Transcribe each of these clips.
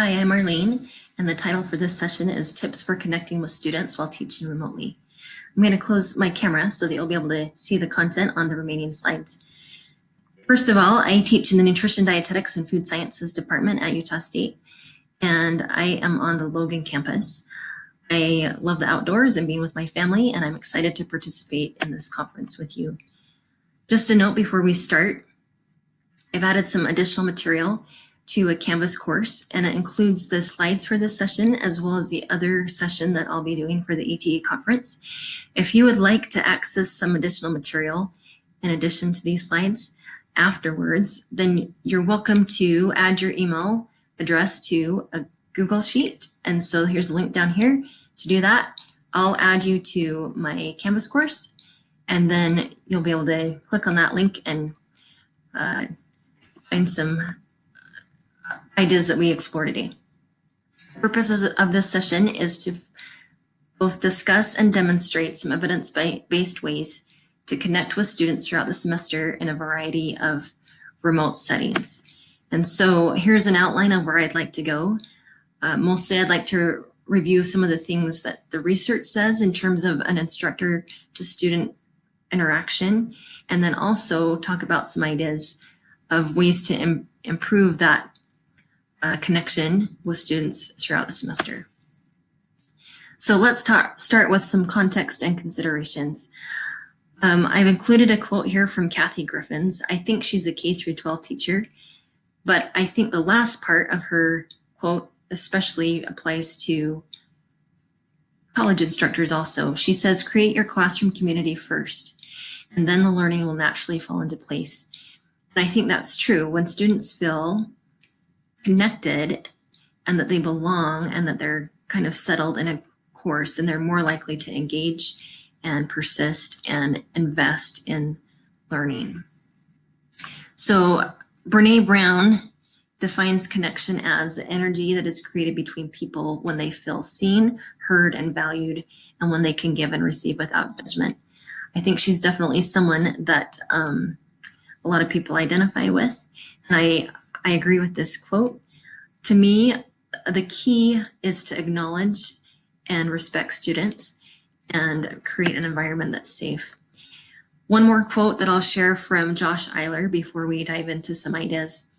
Hi, I'm Arlene, and the title for this session is Tips for Connecting with Students While Teaching Remotely. I'm going to close my camera so that you'll be able to see the content on the remaining slides. First of all, I teach in the Nutrition, Dietetics, and Food Sciences Department at Utah State, and I am on the Logan campus. I love the outdoors and being with my family, and I'm excited to participate in this conference with you. Just a note before we start, I've added some additional material to a Canvas course, and it includes the slides for this session as well as the other session that I'll be doing for the ETE conference. If you would like to access some additional material in addition to these slides afterwards, then you're welcome to add your email address to a Google Sheet. And so here's a link down here to do that. I'll add you to my Canvas course, and then you'll be able to click on that link and uh, find some ideas that we explore today. The purpose of this session is to both discuss and demonstrate some evidence-based ways to connect with students throughout the semester in a variety of remote settings. And so here's an outline of where I'd like to go. Uh, mostly I'd like to review some of the things that the research says in terms of an instructor to student interaction, and then also talk about some ideas of ways to Im improve that uh, connection with students throughout the semester. So let's talk, start with some context and considerations. Um, I've included a quote here from Kathy Griffins. I think she's a K through 12 teacher, but I think the last part of her quote especially applies to college instructors also. She says, create your classroom community first, and then the learning will naturally fall into place. And I think that's true. When students feel connected and that they belong and that they're kind of settled in a course and they're more likely to engage and persist and invest in learning. So Brene Brown defines connection as energy that is created between people when they feel seen, heard, and valued, and when they can give and receive without judgment. I think she's definitely someone that um, a lot of people identify with. And I, I agree with this quote. To me, the key is to acknowledge and respect students and create an environment that's safe. One more quote that I'll share from Josh Eyler before we dive into some ideas.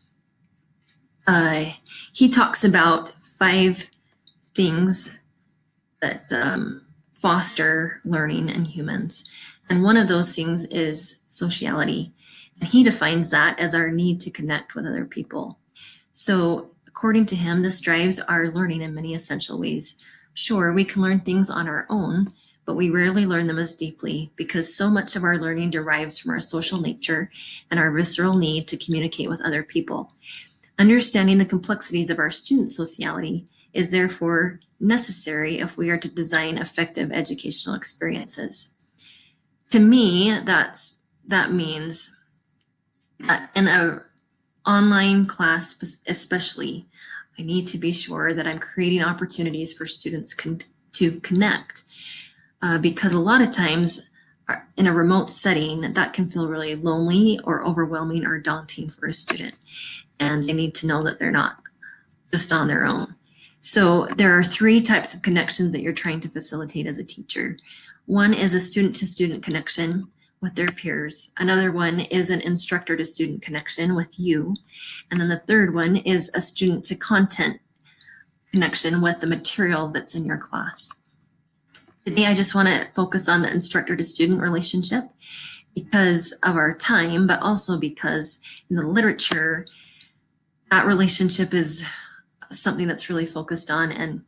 Uh, he talks about five things that um, foster learning in humans. And one of those things is sociality. He defines that as our need to connect with other people. So according to him, this drives our learning in many essential ways. Sure, we can learn things on our own, but we rarely learn them as deeply because so much of our learning derives from our social nature and our visceral need to communicate with other people. Understanding the complexities of our student sociality is therefore necessary if we are to design effective educational experiences. To me, that's that means in a online class especially, I need to be sure that I'm creating opportunities for students con to connect uh, because a lot of times uh, in a remote setting, that can feel really lonely or overwhelming or daunting for a student. And they need to know that they're not just on their own. So there are three types of connections that you're trying to facilitate as a teacher. One is a student-to-student -student connection with their peers. Another one is an instructor to student connection with you. And then the third one is a student to content connection with the material that's in your class. Today, I just want to focus on the instructor to student relationship because of our time, but also because in the literature, that relationship is something that's really focused on and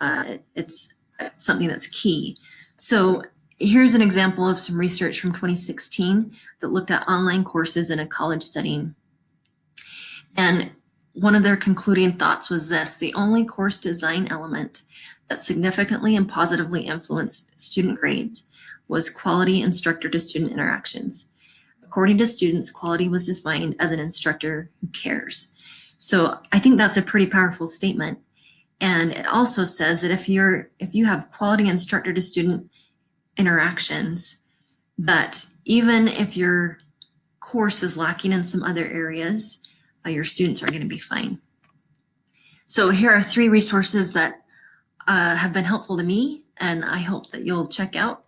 uh, it's something that's key. So Here's an example of some research from 2016 that looked at online courses in a college setting. And one of their concluding thoughts was this, the only course design element that significantly and positively influenced student grades was quality instructor to student interactions. According to students, quality was defined as an instructor who cares. So I think that's a pretty powerful statement. And it also says that if you're if you have quality instructor to student interactions but even if your course is lacking in some other areas, uh, your students are going to be fine. So here are three resources that uh, have been helpful to me and I hope that you'll check out.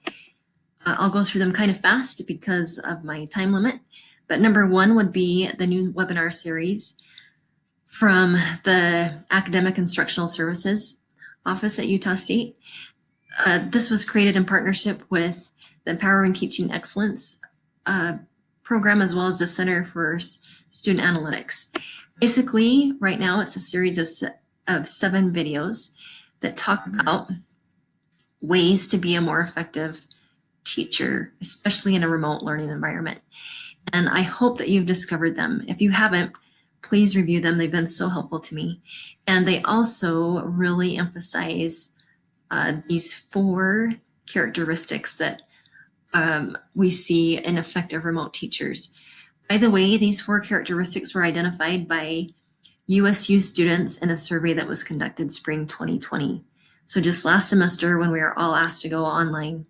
Uh, I'll go through them kind of fast because of my time limit. But number one would be the new webinar series from the Academic Instructional Services Office at Utah State. Uh, this was created in partnership with the Empowering Teaching Excellence uh, program as well as the Center for Student Analytics. Basically, right now it's a series of, se of seven videos that talk about ways to be a more effective teacher, especially in a remote learning environment. And I hope that you've discovered them. If you haven't, please review them. They've been so helpful to me. And they also really emphasize uh, these four characteristics that um, we see in effective remote teachers. By the way, these four characteristics were identified by USU students in a survey that was conducted spring 2020. So just last semester when we were all asked to go online.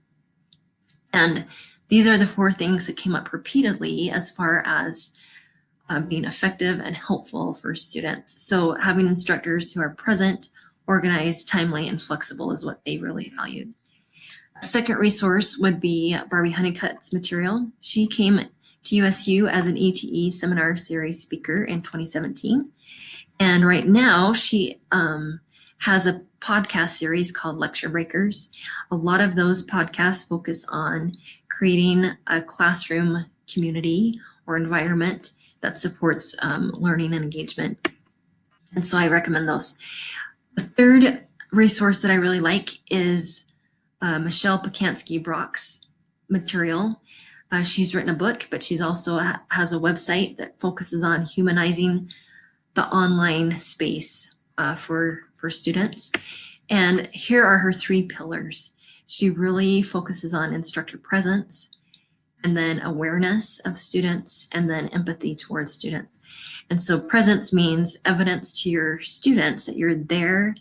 And these are the four things that came up repeatedly as far as uh, being effective and helpful for students. So having instructors who are present, organized, timely, and flexible is what they really valued. Second resource would be Barbi Honeycutt's material. She came to USU as an ETE seminar series speaker in 2017. And right now she um, has a podcast series called Lecture Breakers. A lot of those podcasts focus on creating a classroom community or environment that supports um, learning and engagement. And so I recommend those. The third resource that I really like is uh, Michelle Pacansky Brock's material. Uh, she's written a book, but she's also ha has a website that focuses on humanizing the online space uh, for, for students. And here are her three pillars. She really focuses on instructor presence, and then awareness of students, and then empathy towards students. And so presence means evidence to your students that you're there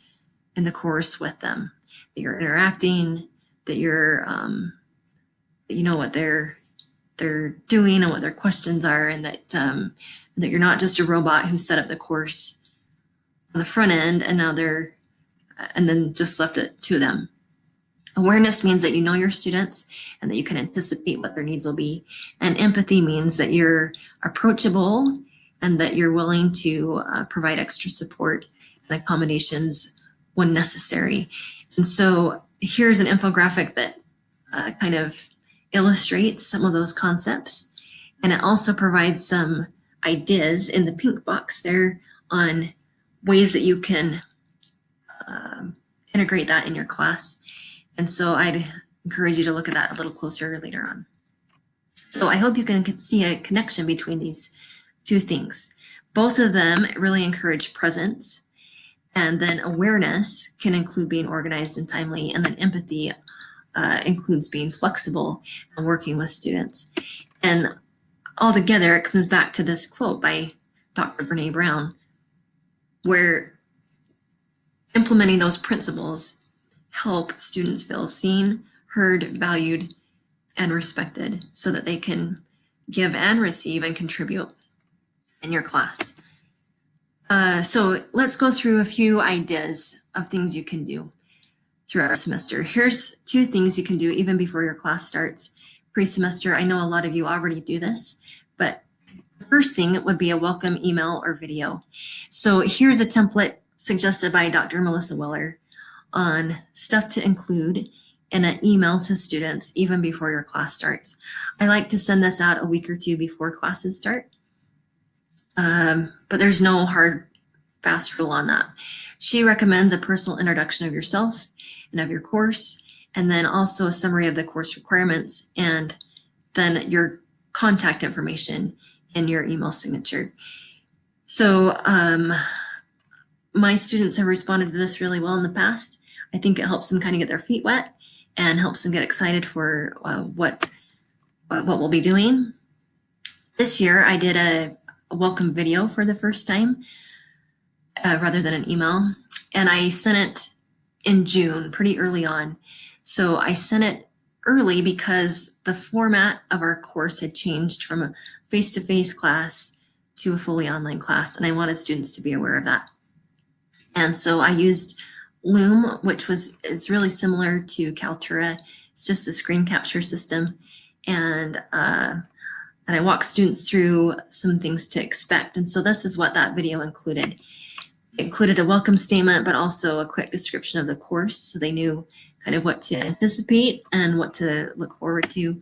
in the course with them, that you're interacting, that you're um, that you know what they're they're doing and what their questions are and that um, that you're not just a robot who set up the course on the front end and now they're and then just left it to them. Awareness means that you know your students and that you can anticipate what their needs will be. And empathy means that you're approachable and that you're willing to uh, provide extra support and accommodations when necessary. And so here's an infographic that uh, kind of illustrates some of those concepts. And it also provides some ideas in the pink box there on ways that you can um, integrate that in your class. And so I'd encourage you to look at that a little closer later on. So I hope you can see a connection between these two things. Both of them really encourage presence and then awareness can include being organized and timely, and then empathy uh, includes being flexible and working with students. And altogether, it comes back to this quote by Dr. Brene Brown, where implementing those principles help students feel seen, heard, valued, and respected so that they can give and receive and contribute in your class. Uh, so let's go through a few ideas of things you can do throughout the semester. Here's two things you can do even before your class starts. Pre-semester, I know a lot of you already do this, but the first thing would be a welcome email or video. So here's a template suggested by Dr. Melissa Wehler on stuff to include in an email to students even before your class starts. I like to send this out a week or two before classes start um, but there's no hard, fast rule on that. She recommends a personal introduction of yourself and of your course, and then also a summary of the course requirements, and then your contact information and your email signature. So um, my students have responded to this really well in the past. I think it helps them kind of get their feet wet and helps them get excited for uh, what, what we'll be doing. This year I did a a welcome video for the first time uh, rather than an email. And I sent it in June, pretty early on. So I sent it early because the format of our course had changed from a face-to-face -face class to a fully online class, and I wanted students to be aware of that. And so I used Loom, which was is really similar to Kaltura. It's just a screen capture system. And, uh, and I walked students through some things to expect. And so this is what that video included. It included a welcome statement, but also a quick description of the course. So they knew kind of what to anticipate and what to look forward to.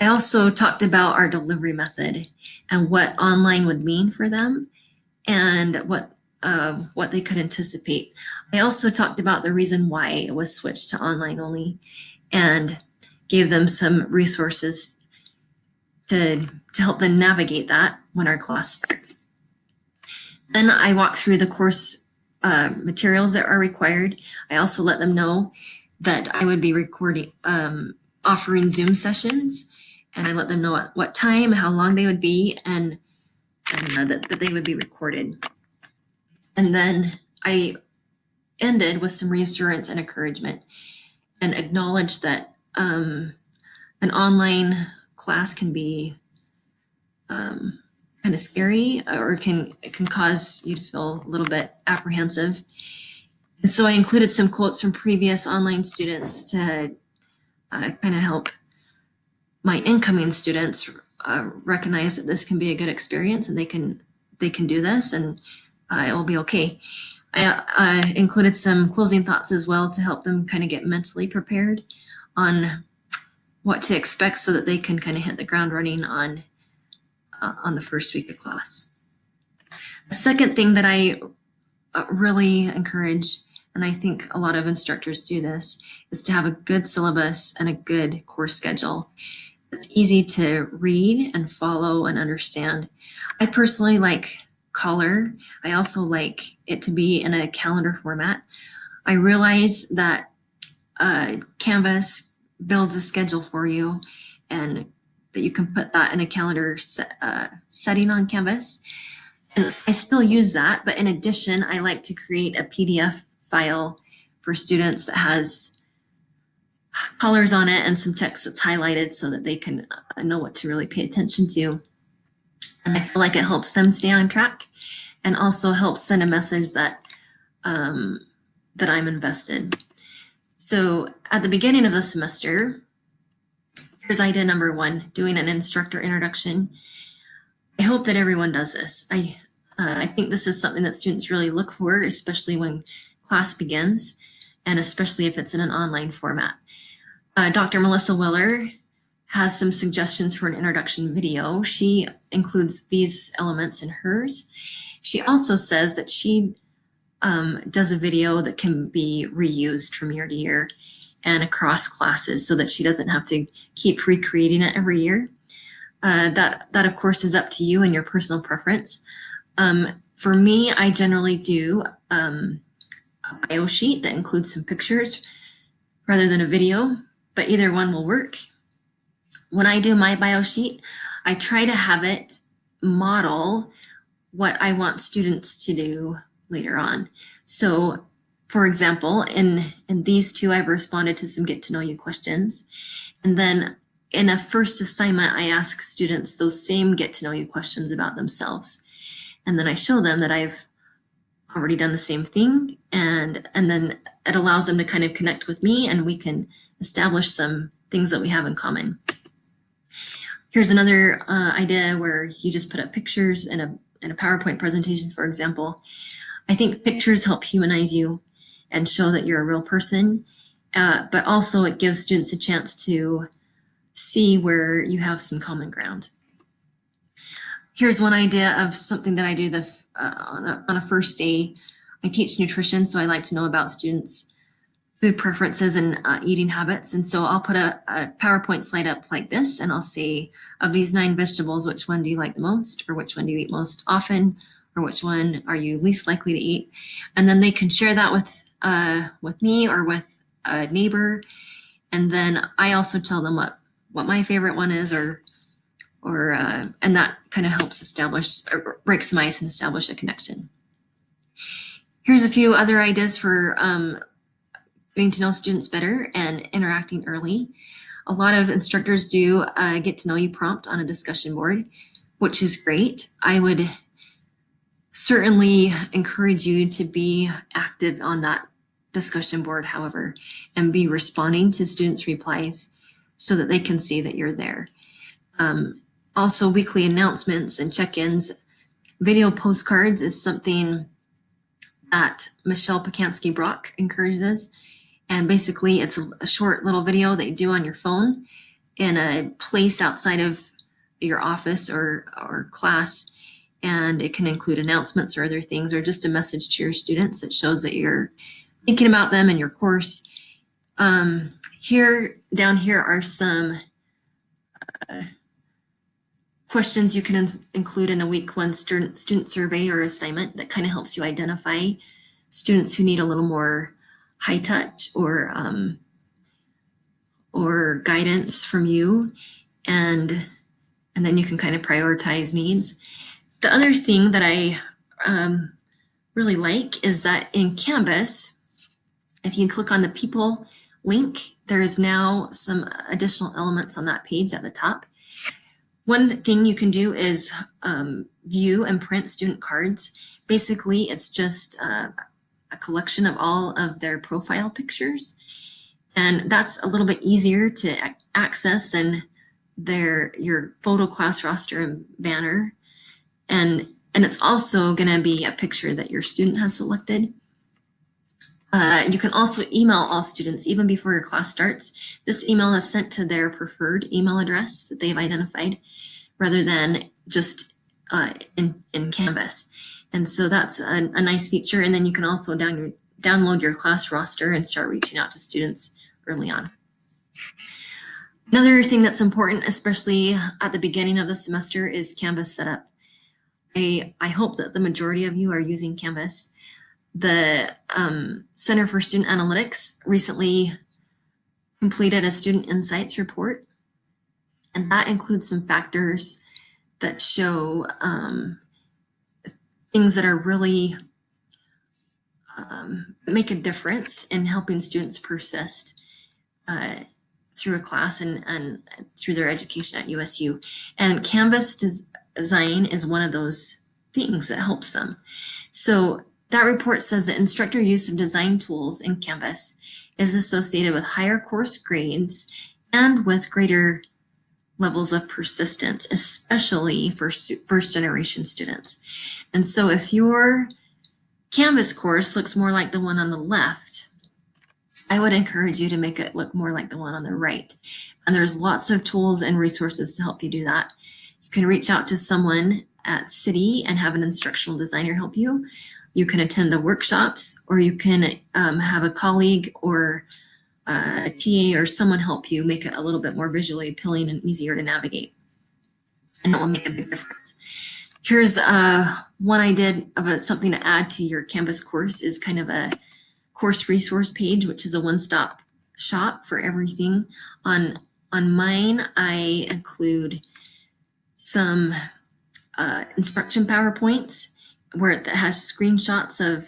I also talked about our delivery method and what online would mean for them and what uh, what they could anticipate. I also talked about the reason why it was switched to online only and gave them some resources to, to help them navigate that when our class starts. Then I walk through the course uh, materials that are required. I also let them know that I would be recording, um, offering Zoom sessions, and I let them know at what time, how long they would be, and, and uh, that, that they would be recorded. And then I ended with some reassurance and encouragement and acknowledged that um, an online class can be um, kind of scary or can it can cause you to feel a little bit apprehensive. And so I included some quotes from previous online students to uh, kind of help my incoming students uh, recognize that this can be a good experience and they can they can do this and uh, it will be okay. I included some closing thoughts as well to help them kind of get mentally prepared on what to expect so that they can kind of hit the ground running on uh, on the first week of class. The second thing that I uh, really encourage, and I think a lot of instructors do this, is to have a good syllabus and a good course schedule. It's easy to read and follow and understand. I personally like color. I also like it to be in a calendar format. I realize that uh, Canvas builds a schedule for you and that you can put that in a calendar set, uh, setting on Canvas. And I still use that, but in addition, I like to create a PDF file for students that has colors on it and some text that's highlighted so that they can uh, know what to really pay attention to. And I feel like it helps them stay on track and also helps send a message that um, that I'm invested. So at the beginning of the semester, here's idea number one, doing an instructor introduction. I hope that everyone does this. I, uh, I think this is something that students really look for, especially when class begins, and especially if it's in an online format. Uh, Dr. Melissa Wehler has some suggestions for an introduction video. She includes these elements in hers. She also says that she um, does a video that can be reused from year to year and across classes so that she doesn't have to keep recreating it every year. Uh, that, that of course is up to you and your personal preference. Um, for me, I generally do um, a bio sheet that includes some pictures rather than a video, but either one will work when I do my bio sheet, I try to have it model what I want students to do later on. So for example, in, in these two, I've responded to some get to know you questions. And then in a first assignment, I ask students those same get to know you questions about themselves. And then I show them that I've already done the same thing. And, and then it allows them to kind of connect with me and we can establish some things that we have in common. Here's another uh, idea where you just put up pictures in a, in a PowerPoint presentation, for example. I think pictures help humanize you and show that you're a real person, uh, but also it gives students a chance to see where you have some common ground. Here's one idea of something that I do the, uh, on, a, on a first day. I teach nutrition, so I like to know about students' food preferences and uh, eating habits. And so I'll put a, a, PowerPoint slide up like this and I'll say, of these nine vegetables, which one do you like the most or which one do you eat most often or which one are you least likely to eat? And then they can share that with, uh, with me or with a neighbor. And then I also tell them what, what my favorite one is or, or uh, and that kind of helps establish, or break some ice and establish a connection. Here's a few other ideas for um, getting to know students better and interacting early. A lot of instructors do a get to know you prompt on a discussion board, which is great. I would certainly encourage you to be active on that discussion board, however, and be responding to students' replies so that they can see that you're there. Um, also, weekly announcements and check-ins. Video postcards is something that Michelle Pacansky Brock encourages. And basically, it's a, a short little video that you do on your phone in a place outside of your office or, or class. And it can include announcements or other things, or just a message to your students that shows that you're thinking about them in your course. Um, here, down here are some uh, questions you can in include in a week one student, student survey or assignment that kind of helps you identify students who need a little more high touch or um, or guidance from you and and then you can kind of prioritize needs. The other thing that I um, really like is that in Canvas, if you click on the people link, there is now some additional elements on that page at the top. One thing you can do is um, view and print student cards. Basically, it's just uh, a collection of all of their profile pictures. And that's a little bit easier to access than their your photo class roster and banner. And, and it's also going to be a picture that your student has selected. Uh, you can also email all students even before your class starts. This email is sent to their preferred email address that they've identified rather than just uh, in, in Canvas. And so that's a, a, nice feature. And then you can also down download your class roster and start reaching out to students early on. Another thing that's important, especially at the beginning of the semester, is Canvas setup. I, I hope that the majority of you are using Canvas the um, Center for Student Analytics recently completed a student insights report, and that includes some factors that show um, things that are really um, make a difference in helping students persist uh, through a class and, and through their education at USU. And Canvas design is one of those things that helps them. So that report says that instructor use of design tools in Canvas is associated with higher course grades and with greater levels of persistence, especially for first generation students. And so if your Canvas course looks more like the one on the left, I would encourage you to make it look more like the one on the right. And there's lots of tools and resources to help you do that. You can reach out to someone at CIDI and have an instructional designer help you. You can attend the workshops or you can um, have a colleague or uh, a TA or someone help you make it a little bit more visually appealing and easier to navigate. And it will make a big difference. Here's uh, one I did of a, something to add to your Canvas course is kind of a course resource page, which is a one-stop shop for everything. On, on mine, I include some uh, instruction PowerPoints where it has screenshots of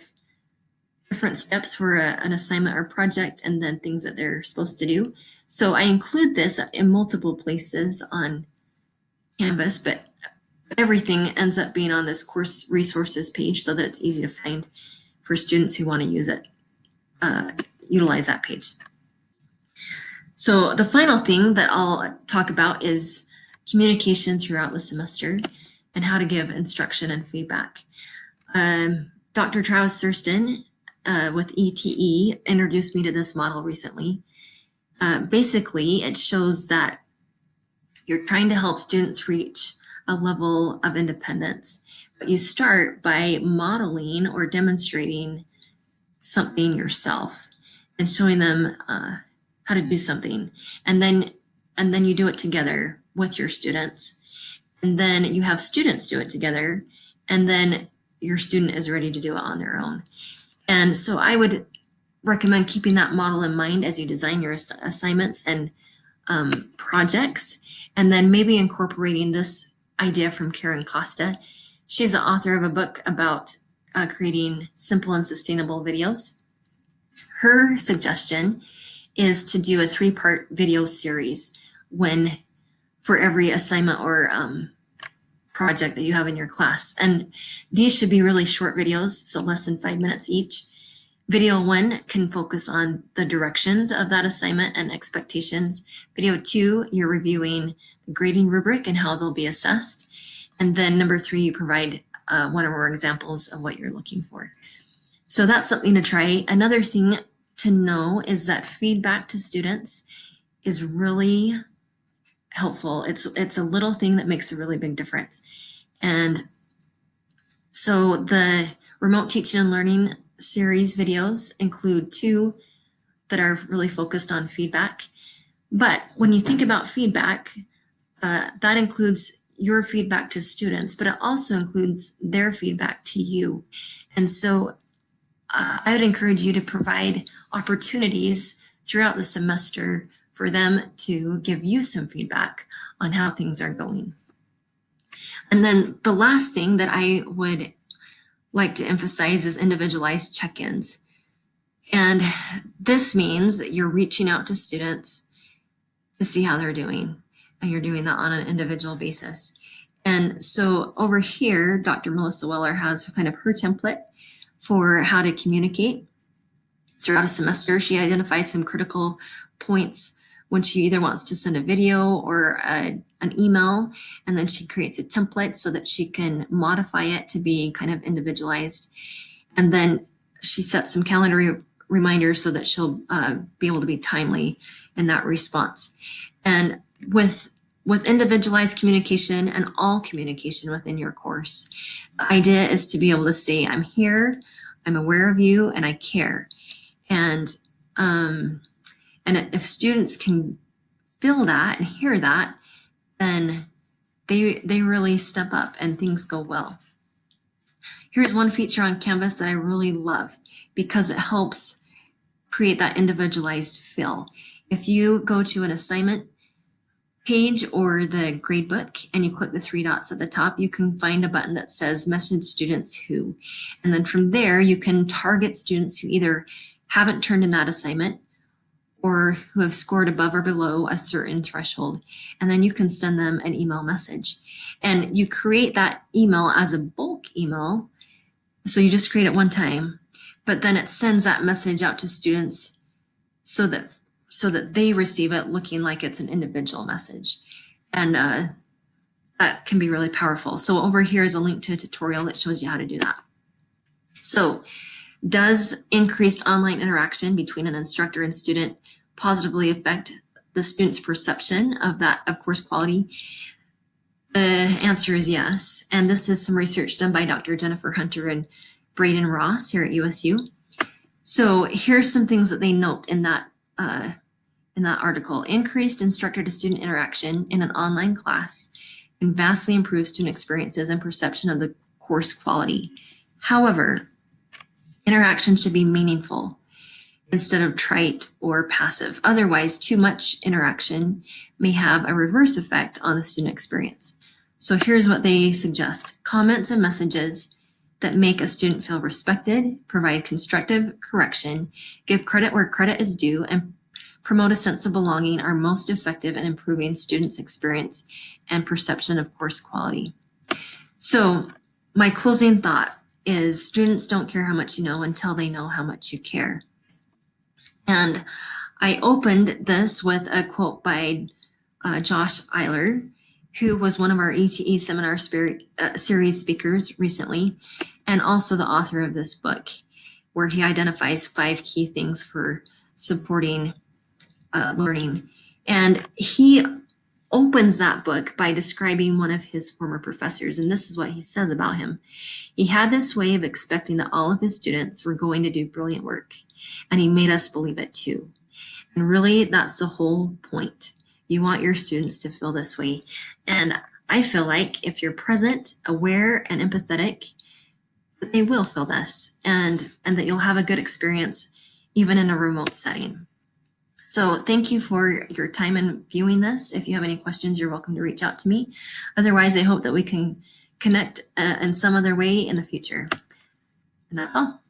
different steps for a, an assignment or project and then things that they're supposed to do. So I include this in multiple places on Canvas, but everything ends up being on this course resources page so that it's easy to find for students who want to use it, uh, utilize that page. So the final thing that I'll talk about is communication throughout the semester and how to give instruction and feedback. Um, Dr. Travis Thurston uh, with ETE introduced me to this model recently. Uh, basically, it shows that you're trying to help students reach a level of independence, but you start by modeling or demonstrating something yourself and showing them uh, how to do something. And then, and then you do it together with your students. And then you have students do it together. And then your student is ready to do it on their own. And so I would recommend keeping that model in mind as you design your ass assignments and um, projects, and then maybe incorporating this idea from Karen Costa. She's the author of a book about uh, creating simple and sustainable videos. Her suggestion is to do a three-part video series when for every assignment or um, project that you have in your class. And these should be really short videos, so less than five minutes each. Video one can focus on the directions of that assignment and expectations. Video two, you're reviewing the grading rubric and how they'll be assessed. And then number three, you provide uh, one or more examples of what you're looking for. So that's something to try. Another thing to know is that feedback to students is really helpful. It's, it's a little thing that makes a really big difference. And so the remote teaching and learning series videos include two that are really focused on feedback. But when you think about feedback, uh, that includes your feedback to students, but it also includes their feedback to you. And so uh, I would encourage you to provide opportunities throughout the semester for them to give you some feedback on how things are going. And then the last thing that I would like to emphasize is individualized check-ins. And this means that you're reaching out to students to see how they're doing. And you're doing that on an individual basis. And so over here, Dr. Melissa Wehler has kind of her template for how to communicate throughout a semester. She identifies some critical points when she either wants to send a video or a, an email, and then she creates a template so that she can modify it to be kind of individualized. And then she sets some calendar re reminders so that she'll uh, be able to be timely in that response. And with with individualized communication and all communication within your course, the idea is to be able to say, I'm here, I'm aware of you, and I care. And um, and if students can feel that and hear that, then they, they really step up and things go well. Here's one feature on Canvas that I really love because it helps create that individualized feel. If you go to an assignment page or the gradebook and you click the three dots at the top, you can find a button that says message students who. And then from there, you can target students who either haven't turned in that assignment or who have scored above or below a certain threshold. And then you can send them an email message. And you create that email as a bulk email. So you just create it one time, but then it sends that message out to students so that so that they receive it looking like it's an individual message. And uh, that can be really powerful. So over here is a link to a tutorial that shows you how to do that. So does increased online interaction between an instructor and student positively affect the student's perception of that of course quality? The answer is yes. And this is some research done by Dr. Jennifer Hunter and Braden Ross here at USU. So here's some things that they note in that uh, in that article. Increased instructor to student interaction in an online class can vastly improve student experiences and perception of the course quality. However, interaction should be meaningful instead of trite or passive. Otherwise, too much interaction may have a reverse effect on the student experience. So here's what they suggest. Comments and messages that make a student feel respected, provide constructive correction, give credit where credit is due, and promote a sense of belonging are most effective in improving students' experience and perception of course quality. So my closing thought is students don't care how much you know until they know how much you care. And I opened this with a quote by uh, Josh Eyler, who was one of our ETE seminar uh, series speakers recently, and also the author of this book, where he identifies five key things for supporting uh, learning. And he opens that book by describing one of his former professors, and this is what he says about him. He had this way of expecting that all of his students were going to do brilliant work and he made us believe it too. And really, that's the whole point. You want your students to feel this way. And I feel like if you're present, aware, and empathetic, they will feel this and, and that you'll have a good experience even in a remote setting. So thank you for your time in viewing this. If you have any questions, you're welcome to reach out to me. Otherwise, I hope that we can connect uh, in some other way in the future. And that's all.